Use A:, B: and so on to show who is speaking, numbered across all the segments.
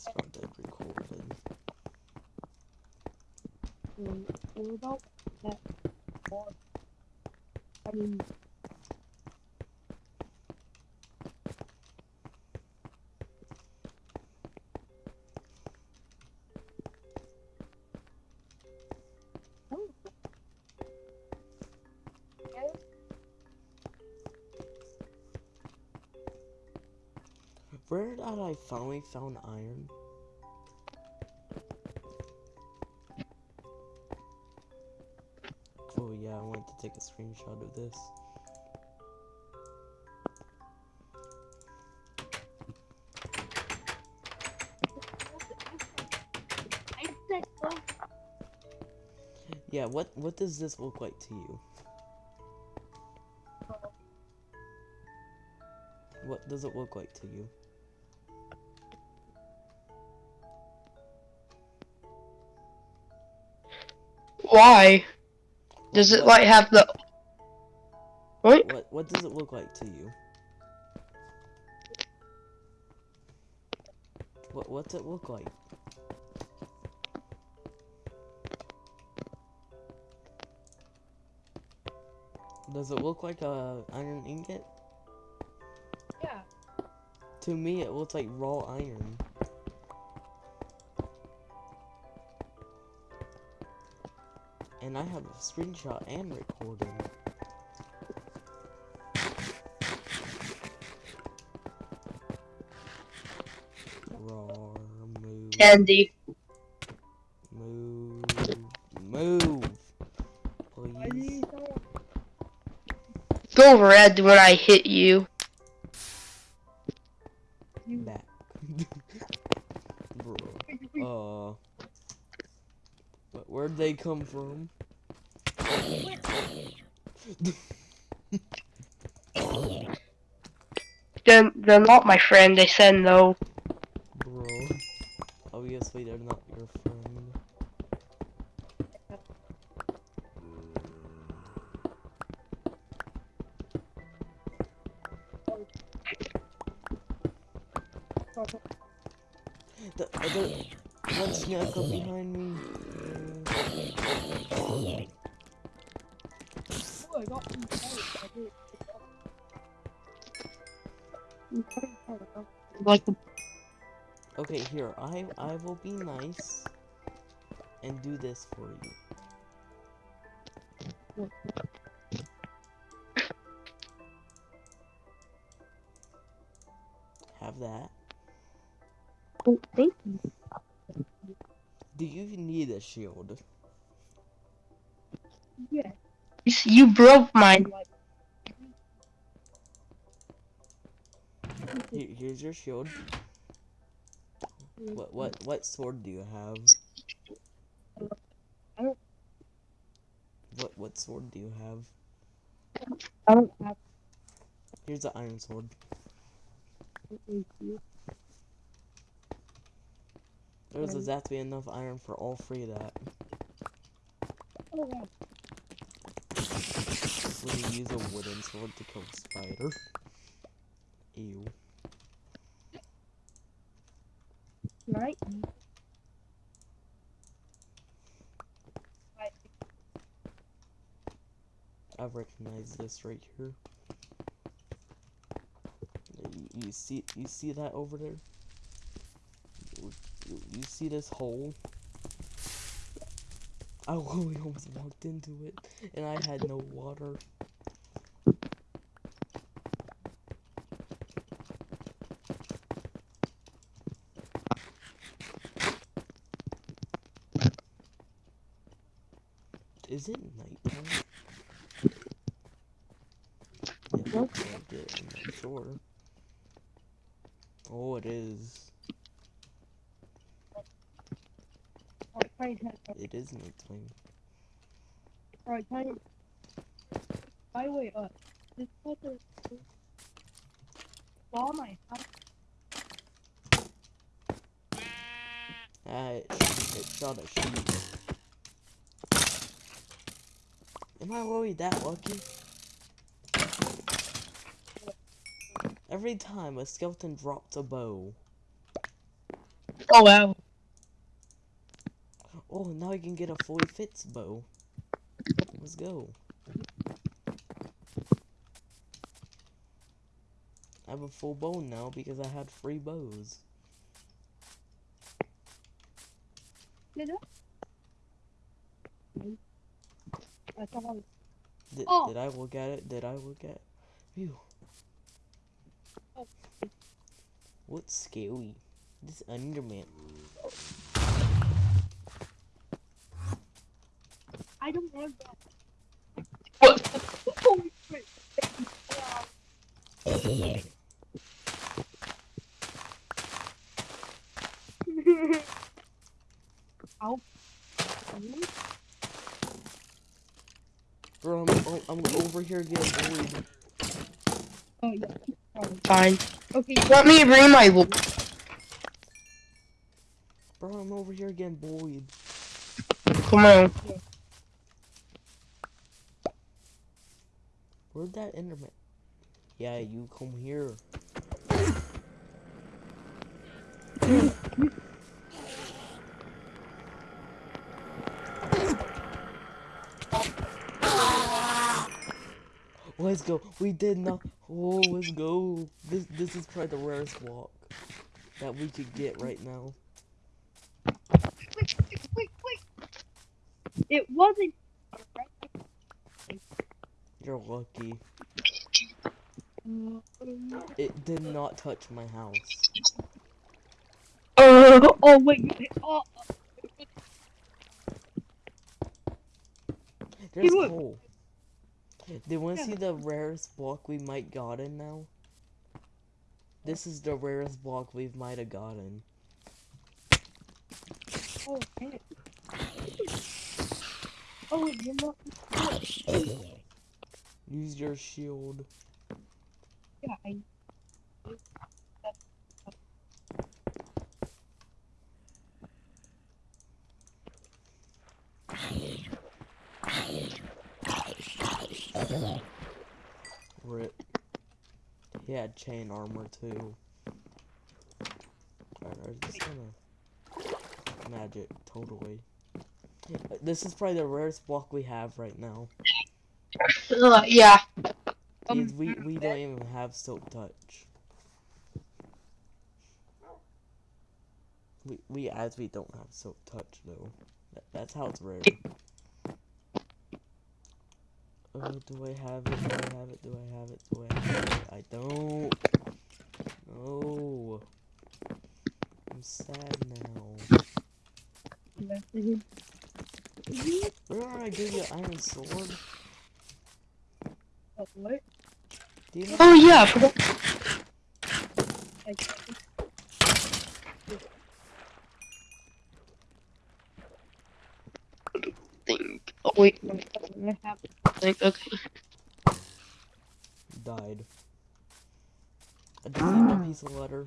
A: started recording.
B: Um, we're about that. I mean,
A: I finally found iron? Oh yeah, I wanted to take a screenshot of this. Yeah, what what does this look like to you? What does it look like to you?
C: Why? Does it like have the what?
A: What what does it look like to you? What what's it look like? Does it look like a iron ingot?
B: yeah.
A: To me, it looks like raw iron. And I have a screenshot and recording.
C: Candy.
A: move, move. Please.
C: Go red when I hit you.
B: You
A: come from?
C: They're, they're not my friend, they said no.
A: Bro. Oh, Obviously, they're not your friend. The other one snuck up behind me.
C: Like
A: okay, here. I I will be nice and do this for you. Have that.
B: Oh, thank you.
A: Do you need a shield?
B: Yeah.
C: You broke mine.
A: Here's your shield. What what what sword do you have? What what sword do you have?
B: I don't have
A: Here's the iron sword.
B: anything to you.
A: There's
B: Um,
A: exactly enough iron for all three of that.
B: Wow.
A: Use a wooden sword to kill a spider. Ew.
B: Right? I,
A: recognize this right here. You, you see you see that over there? You- you see this hole? I literally almost walked into it and I had no water. Is it nighttime? It looks like it, I'm not sure. Oh, it is.
B: Try to
A: It is nighttime.
B: Alright, try to. By the way, uh, this fucker saw my house.
A: Ah, it, sh- it shot a sheep. Am I really that lucky? Every time a skeleton drops a bow.
C: Oh wow.
A: Oh, now I can get a fully fits bow. Let's go. I have a full bow now because I had free bows.
B: Did I? I thought I was
A: Did,
B: Oh.
A: did I look at it? Did I look at Phew.
B: Oh.
A: What's scary? This Enderman.
B: I don't want that.
C: What?
B: Holy shit. Ow.
A: Bro, I'm, oh, I'm over here getting bullied.
B: Oh, yeah. Sorry.
C: Fine.
B: Okay,
C: Let me bring my wo-
A: Bro, I'm over here getting bullied.
C: Come on.
A: Where'd that Enderman? Yeah, you come here. Let's go. We did not. Oh, let's go. This this is probably the rarest walk that we could get right now.
B: wait, wait, wait, wait. It wasn't.
A: You're lucky. It did not touch my house.
C: Uh,
B: oh, wait. you- Oh,
A: There's coal. You want to
B: Yeah.
A: see the rarest block we might gotten now? This is the rarest block we might have gotten.
B: oh, man. Oh, you're not.
A: Use your shield.
B: Yeah, I.
A: Rip. He had chain armor too. Alright, I'm just gonna magic totally. This is probably the rarest block we have right now.
C: Uh, yeah.
A: Because we we don't even have silk touch. We we as we don't have silk touch though. That, that's how it's rare. Oh, do I have it? Do I have it? Do I have it? Do I have it? I don't. No. I'm sad now.
B: messaging.
A: Remember I gave you an iron sword?
B: Oh, what?
A: Do you know?
C: Oh yeah. I forgot.
B: I,
C: Think. Oh wait.
B: I have.
C: Think. Okay.
A: Died. I just need ah. a piece of letter.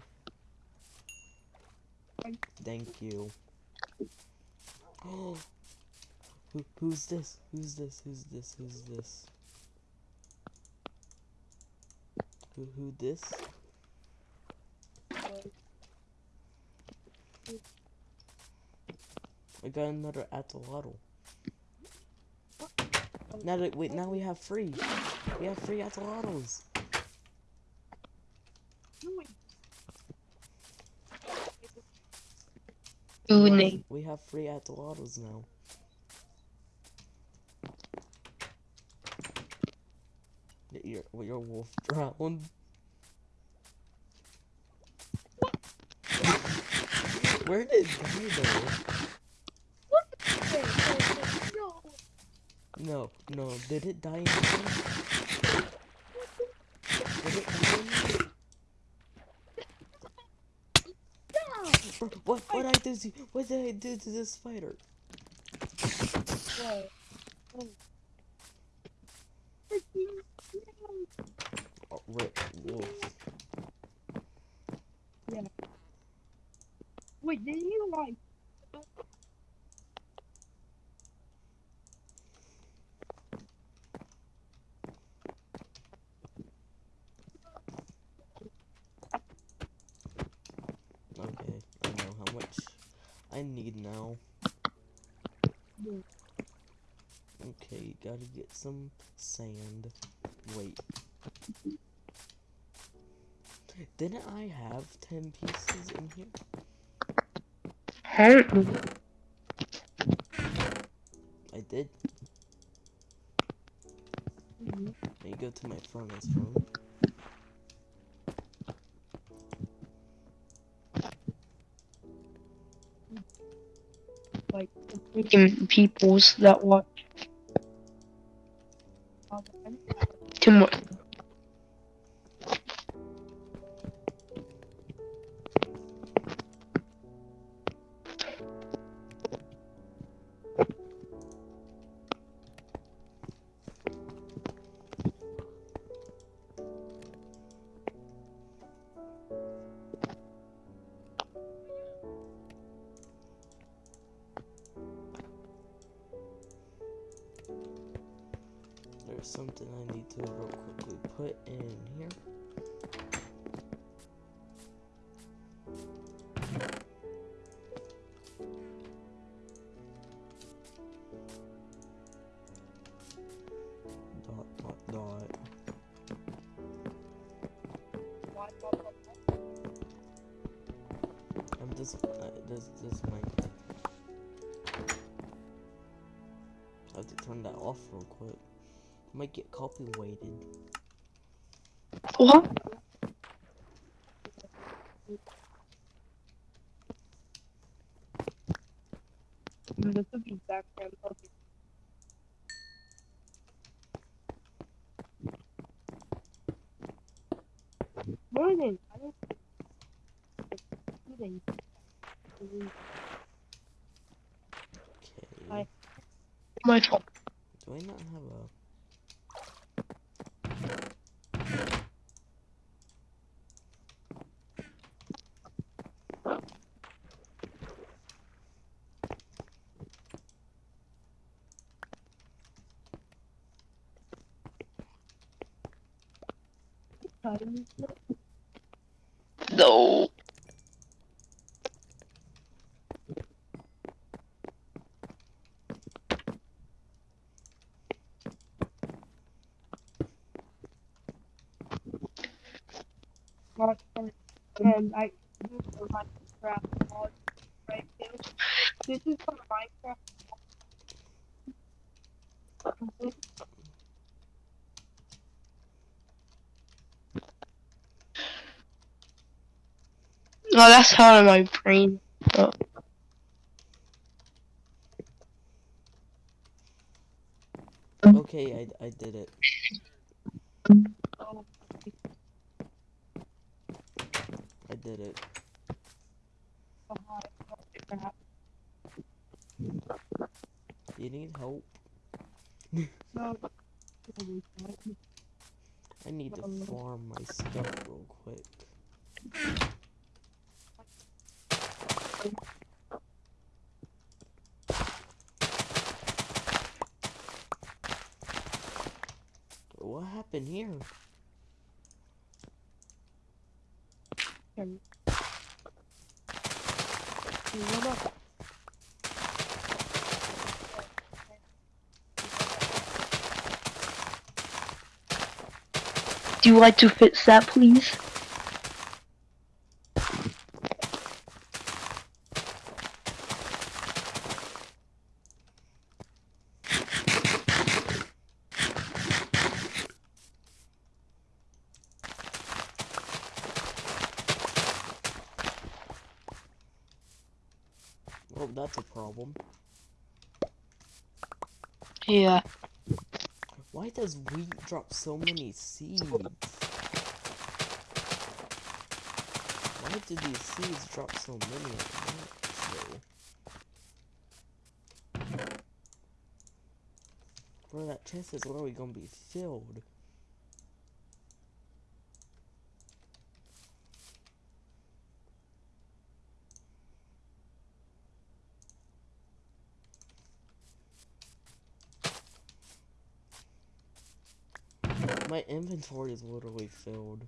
A: Thank you. Who, who's this? Who's this? Who's this? Who's this? Who, who this? I got another axolotl. Now that, wait, now we have free. We have free
B: wait.
C: Ooh,
A: We have-
C: name.
A: We have free axolotls now. Your, wolf drowned. Where did he go?
B: Wait, wait, wait, no.
A: No, did it die in? Did it die in. What, what I did what did I do to this spider?
B: What? Oh. Freaking no.
A: Oh, rip, wolf.
B: Wait, did you like?
A: Okay, I know how much I need now. Okay, gotta get some sand. Wait. Didn't I have 10 pieces in here?
C: Huh?
A: I did.
B: Mhm.
A: Let me go to my furnace room.
B: Like,
C: Making peoples that watch
A: something I need to real quickly put in here. Dot dot dot. I'm just uh, this this. I have to turn that off real quick. Might get copyrighted.
C: What?
B: This would be background focus. Morning. I don't. Morning.
A: Okay.
B: Hi.
C: My fault.
A: Do I not have a
B: Cutting.
C: No.
B: And I Minecraft mod right. This is for Minecraft. This
C: No, that's out of my brain.
A: Okay, I I did it. I did it. You need help? I need to farm my stuff real quick. What happened here?
B: Can- You wanna-
C: Do you like to fix that, please?
A: Oh, that's a problem.
C: Yeah.
A: Does wheat drop so many seeds? Why do these seeds drop so many at once? Bro, that chest is literally gonna be filled. My inventory is literally filled.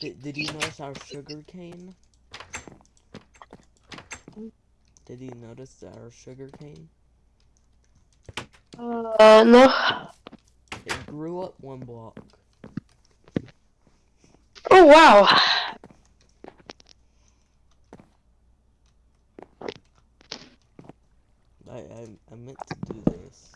A: Did, did you notice our sugar cane? Did you notice our sugar cane?
B: Uh,
C: Uh, no.
A: It grew up one block.
C: Oh wow.
A: I, I, I meant to do this.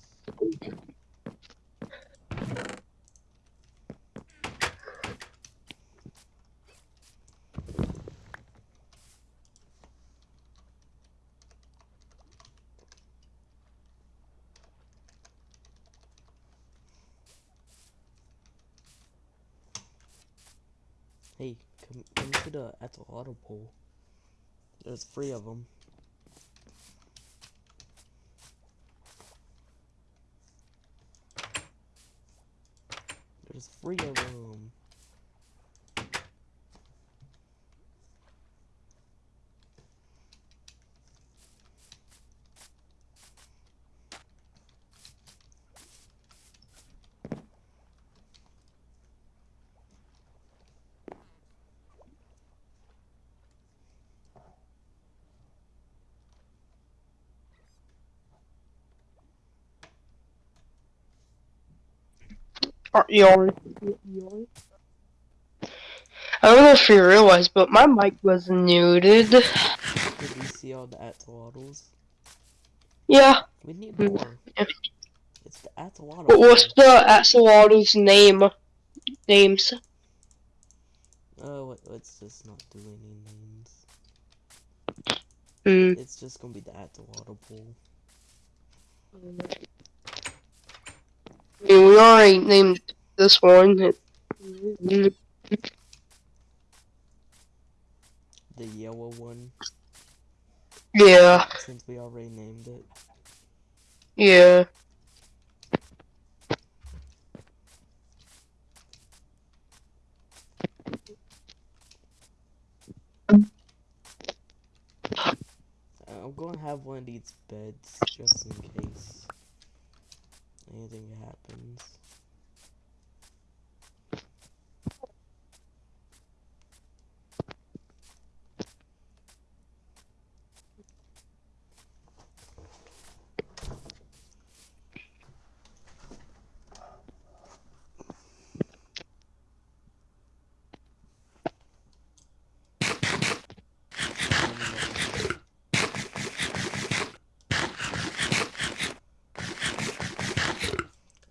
A: Hey, come, come to the at the auto pool. There's three of them. There's three of them.
C: Are you already- I don't know if you realize, but my mic was muted.
A: Did you see all the axolotls?
C: Yeah.
A: We need
C: Mm.
A: more.
C: Yeah.
A: It's the axolotl.
C: But what's the axolotl's name? Names.
A: Oh, let- let's just not do any names.
C: Hmm.
A: It's just gonna be the axolotl pool.
C: I mean, we already named this one.
A: The yellow one,
C: Yeah.
A: since we already named it.
C: Yeah.
A: I'm gonna have one of these beds just in case anything happens.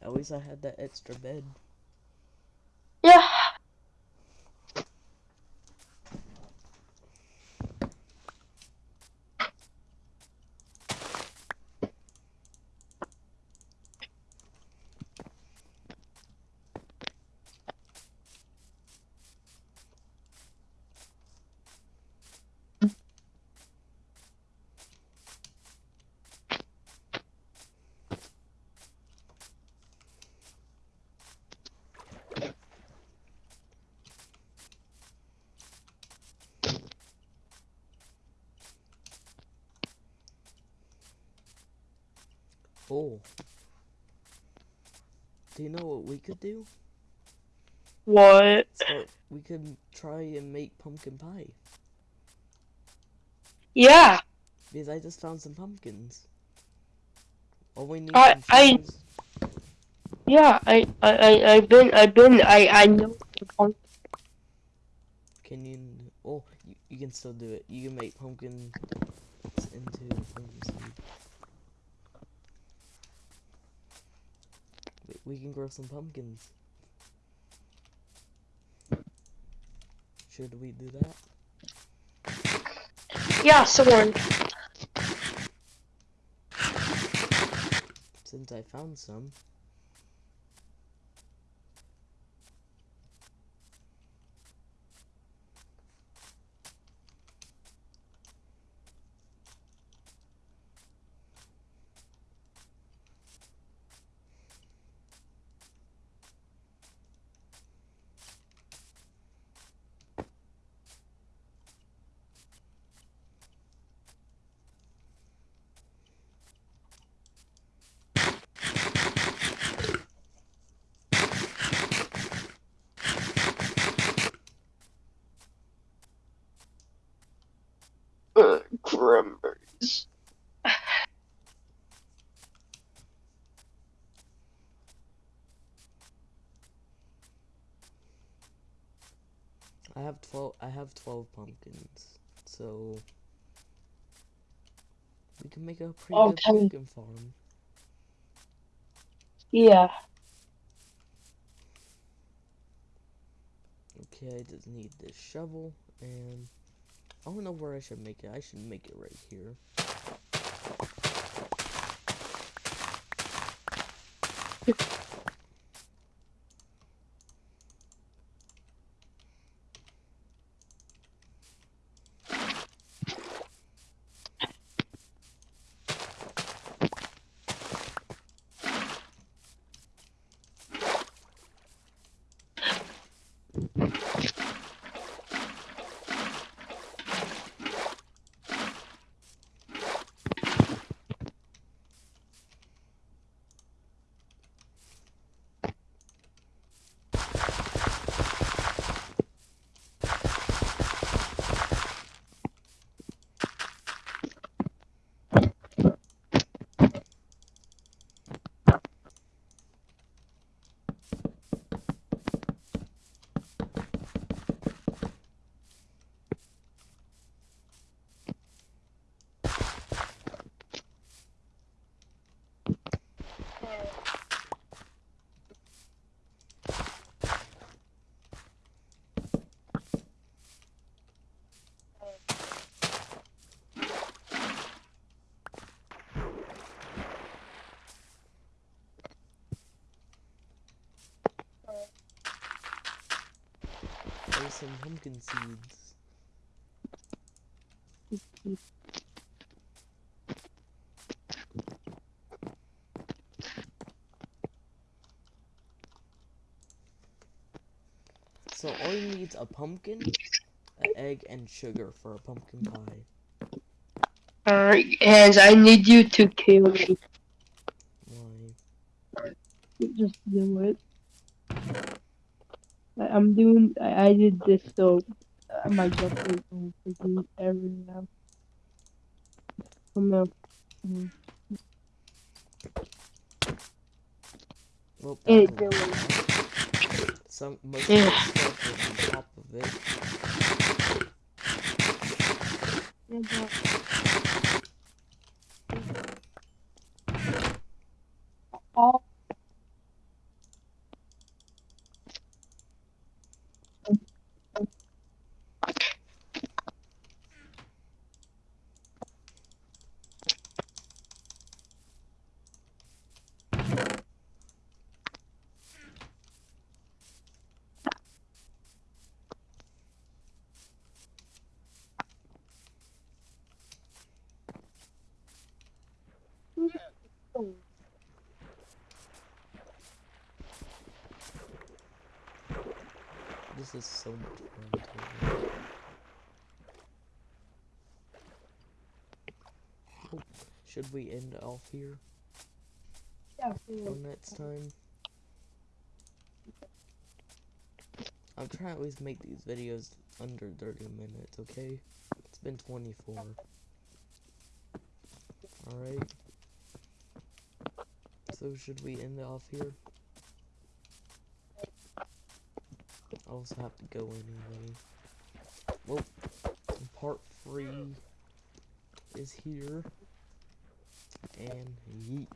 A: At least I had that extra bed.
C: Yeah.
A: Oh. Do you know what we could do?
C: What?
A: So we could try and make pumpkin pie.
C: Yeah.
A: Because I just found some pumpkins. All we need
C: I- I- Yeah. I. I. I. I've been. I've been. I. I know.
A: Can you? Oh, you, you can still do it. You can make pumpkin into pumpkin seed. We, can grow some pumpkins. Should we do that?
C: Yeah. Someone.
A: Since I found some.
C: Remembers.
A: I have twelve. I have twelve pumpkins, so we can make a pretty oh, good
C: Okay.
A: pumpkin farm.
C: Yeah.
A: Okay, I just need this shovel, and I don't know where I should make it. I should make it right here. Some pumpkin seeds. So all you need is a pumpkin, an egg, and sugar for a pumpkin pie.
C: Alright, Hans, I need you to kill me.
A: Why?
B: Just do it. I'm doing. I, I did this so uh, my job is going to do every now. Come on.
A: Well,
B: Hey, Dylan.
A: Some most
C: Yeah.
A: The stuff is on top of it.
B: Yeah, but- All
A: This is so much fun. Oh, should we end off here
B: yeah,
A: for next time? I'm trying to least make these videos under 30 minutes, okay? It's been 24. Alright. So should we end off here? I also have to go anyway. Well, part three is here. And yeet.